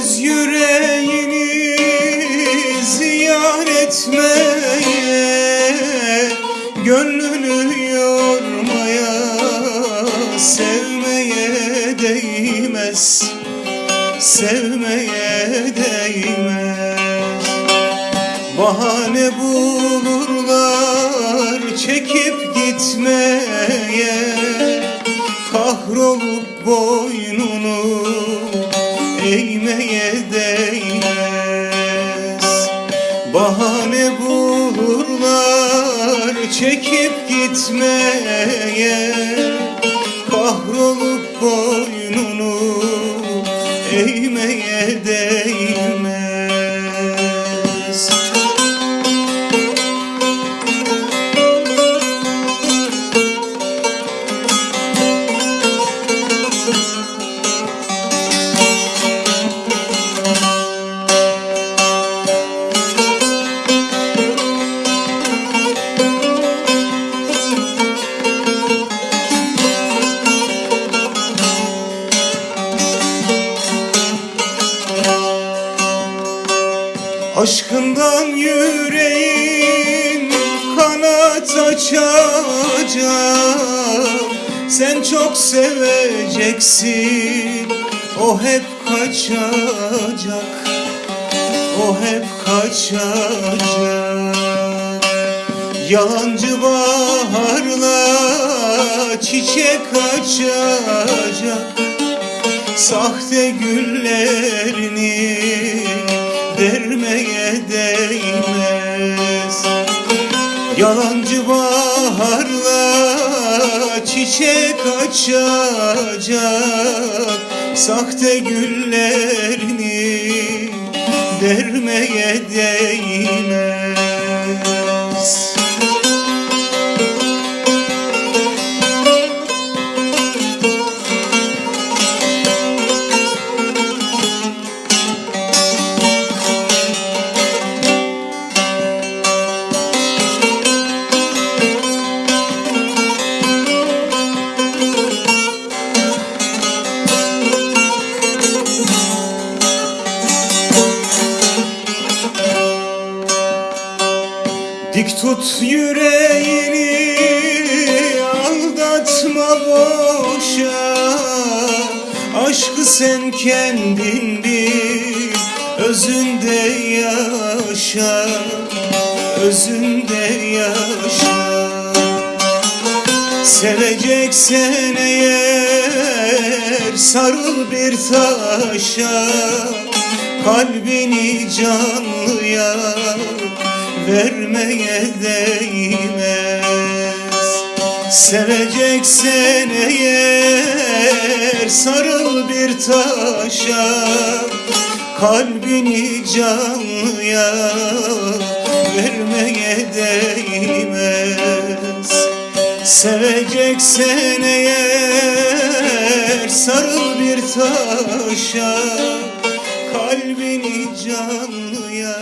Değmez yüreğini ziyan etmeye Gönlünü yormaya Sevmeye değmez Sevmeye değmez. Bahane bulurlar çekip gitmeye Kahrolup boynunu eğmeye değmez. Bahane bulurlar çekip gitmeye Aşkından yüreğin kanat açacak. Sen çok seveceksin O hep kaçacak. O hep kaçacak. Yalancı baharla çiçek açacak. Sahte güllerini vermeye değmez. Yalancı baharla çiçek açacak. Sahte güllerini vermeye değmez Dik tut yüreğini aldatma boşa. Aşkı sen kendin bil özünde yaşa. Özünde yaşa. Seveceksen eğer sarıl bir taşa. Kalbini canlıya vermeye değmez. Seveceksen eğer sarıl bir taşa Kalbini canlıya vermeye değmez. Seveceksen eğer sarıl bir taşa Kalbini canlıya